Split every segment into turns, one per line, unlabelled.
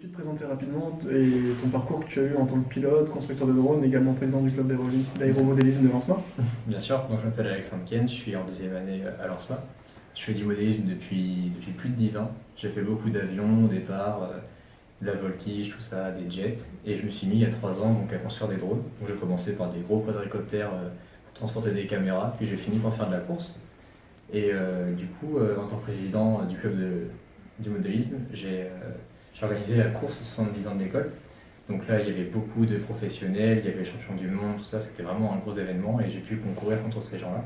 Peux-tu te présenter rapidement et ton parcours que tu as eu en tant que pilote, constructeur de drones, également président du club d'aéromodélisme de Lancema
Bien sûr, donc je m'appelle Alexandre Ken, je suis en deuxième année à Lancema. Je fais du modélisme depuis, depuis plus de 10 ans. J'ai fait beaucoup d'avions au départ, euh, de la voltige, tout ça, des jets. Et je me suis mis il y a 3 ans donc, à construire des drones. J'ai commencé par des gros quadricoptères euh, pour transporter des caméras, puis j'ai fini par faire de la course. Et euh, du coup, en tant que président du club de, du modélisme, j'ai j'ai organisé la course 70 ans de l'école. Donc là, il y avait beaucoup de professionnels, il y avait les champions du monde, tout ça, c'était vraiment un gros événement et j'ai pu concourir contre ces gens-là.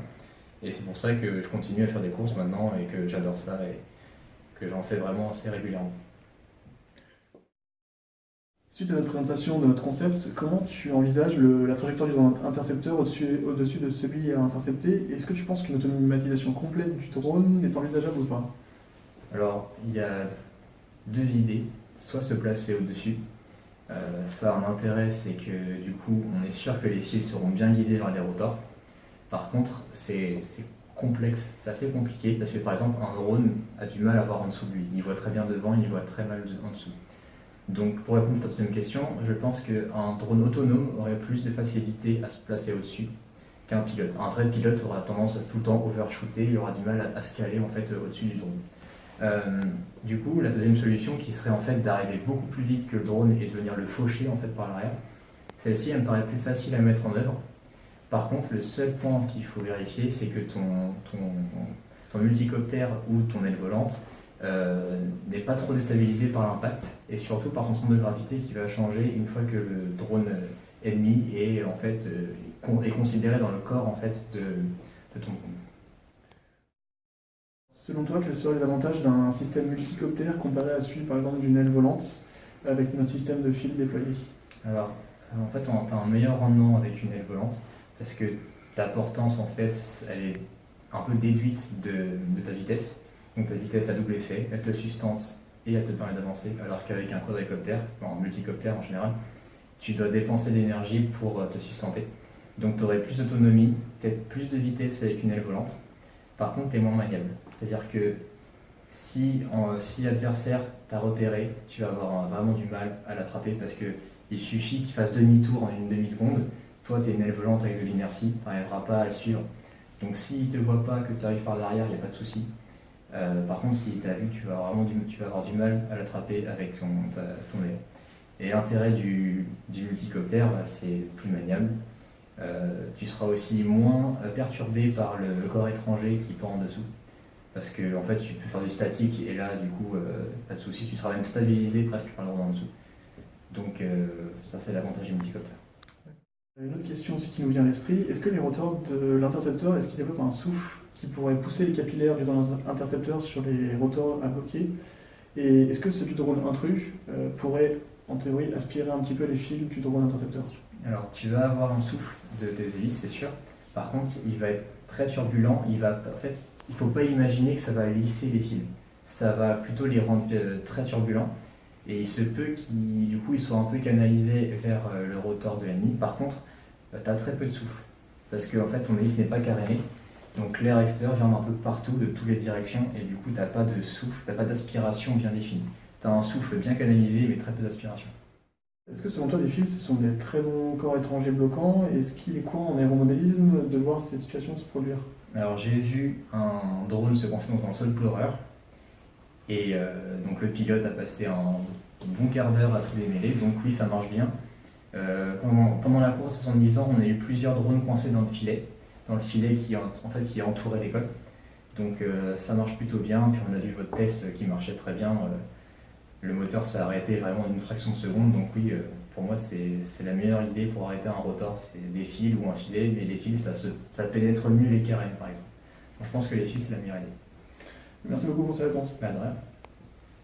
Et c'est pour ça que je continue à faire des courses maintenant et que j'adore ça et que j'en fais vraiment assez régulièrement.
Suite à notre présentation de notre concept, comment tu envisages la trajectoire du drone intercepteur au-dessus au de celui à intercepter? Est-ce que tu penses qu'une automatisation complète du drone est envisageable ou pas?
Alors, il y a deux idées. Soit se placer au-dessus. Euh, ça, un intérêt, c'est que du coup, on est sûr que les fils seront bien guidés vers les rotors. Par contre, c'est complexe, c'est assez compliqué parce que par exemple, un drone a du mal à voir en dessous de lui. Il voit très bien devant, il voit très mal en dessous. Donc, pour répondre à ta deuxième question, je pense qu'un drone autonome aurait plus de facilité à se placer au-dessus qu'un pilote. Un vrai pilote aura tendance à tout le temps overshooter, il aura du mal à, se caler en fait au-dessus du drone. Euh, du coup, la deuxième solution qui serait en fait d'arriver beaucoup plus vite que le drone et de venir le faucher en fait par l'arrière, celle-ci elle me paraît plus facile à mettre en œuvre. Par contre, le seul point qu'il faut vérifier, c'est que ton, multicoptère ou ton aile volante euh, n'est pas trop déstabilisé par l'impact et surtout par son centre de gravité qui va changer une fois que le drone ennemi est en fait euh, considéré dans le corps en fait de, de ton drone.
Selon toi, quels seraient les avantages d'un système multicoptère comparé à celui par exemple d'une aile volante avec notre système de fil déployé?
Alors, en fait, tu as un meilleur rendement avec une aile volante parce que ta portance, en fait, elle est un peu déduite de, ta vitesse. Donc ta vitesse a double effet, elle te sustente et elle te permet d'avancer, alors qu'avec un quadricoptère, un multicoptère en général, tu dois dépenser de l'énergie pour euh, te sustenter. Donc tu aurais plus d'autonomie, peut-être plus de vitesse avec une aile volante. Par contre, tu es moins maniable. C'est-à-dire que si, si l'adversaire t'a repéré, tu vas avoir vraiment du mal à l'attraper parce qu'il suffit qu'il fasse demi-tour en une demi-seconde. Toi, tu es une aile volante avec de l'inertie, tu n'arriveras pas à le suivre. Donc s'il ne te voit pas, que tu arrives par derrière, il n'y a pas de souci. Euh, par contre, s'il t'a vu, tu vas, vraiment du, tu vas avoir du mal à l'attraper avec ton, ton aile. Et l'intérêt du, du multicoptère, bah, c'est plus maniable. Euh, tu seras aussi moins perturbé par le corps étranger qui pend en dessous parce que en fait tu peux faire du statique et là du coup euh, pas de souci, tu seras même stabilisé presque par le en dessous. Donc euh, ça c'est l'avantage du multicoptère.
Une autre question aussi qui nous vient à l'esprit, est-ce que les rotors de l'intercepteur, est-ce qu'ils développent un souffle qui pourrait pousser les capillaires du intercepteur sur les rotors à bloquer Et est-ce que celui du drone intrus euh, pourrait en théorie aspirer un petit peu les fils du drone intercepteur
Alors tu vas avoir un souffle de tes hélices, c'est sûr. Par contre, il va être très turbulent, il va en fait il faut pas imaginer que ça va lisser les fils. Ça va plutôt les rendre euh, très turbulents. Et il se peut qu'ils soient un peu canalisés vers euh, le rotor de l'ennemi. Par contre, euh, tu as très peu de souffle. Parce que en fait, ton hélice n'est pas caréné. Donc l'air extérieur vient un peu partout, de toutes les directions. Et du coup, tu n'as pas de souffle, tu n'as pas d'aspiration bien définie. Tu as un souffle bien canalisé, mais très peu d'aspiration.
Est-ce que selon toi, les fils, ce sont des très bons corps étrangers bloquants? Est-ce qu'il est quoi en aéromodélisme de voir ces situations se produire?
Alors j'ai vu un drone se coincer dans un sol pleureur. Et euh, donc le pilote a passé un bon quart d'heure à tout démêler. Donc oui, ça marche bien. Euh, pendant, la course 70 ans, on a eu plusieurs drones coincés dans le filet, dans le filet qui, en fait, qui entourait l'école. Donc euh, ça marche plutôt bien. Puis on a vu votre test qui marchait très bien. Le moteur s'est arrêté vraiment en une fraction de seconde. Donc oui, pour moi, c'est la meilleure idée pour arrêter un rotor, c'est des fils ou un filet, mais les fils, ça, ça pénètre mieux les carènes, par exemple. Donc, je pense que les fils, c'est la meilleure idée.
Merci beaucoup pour ces réponses.
Bah,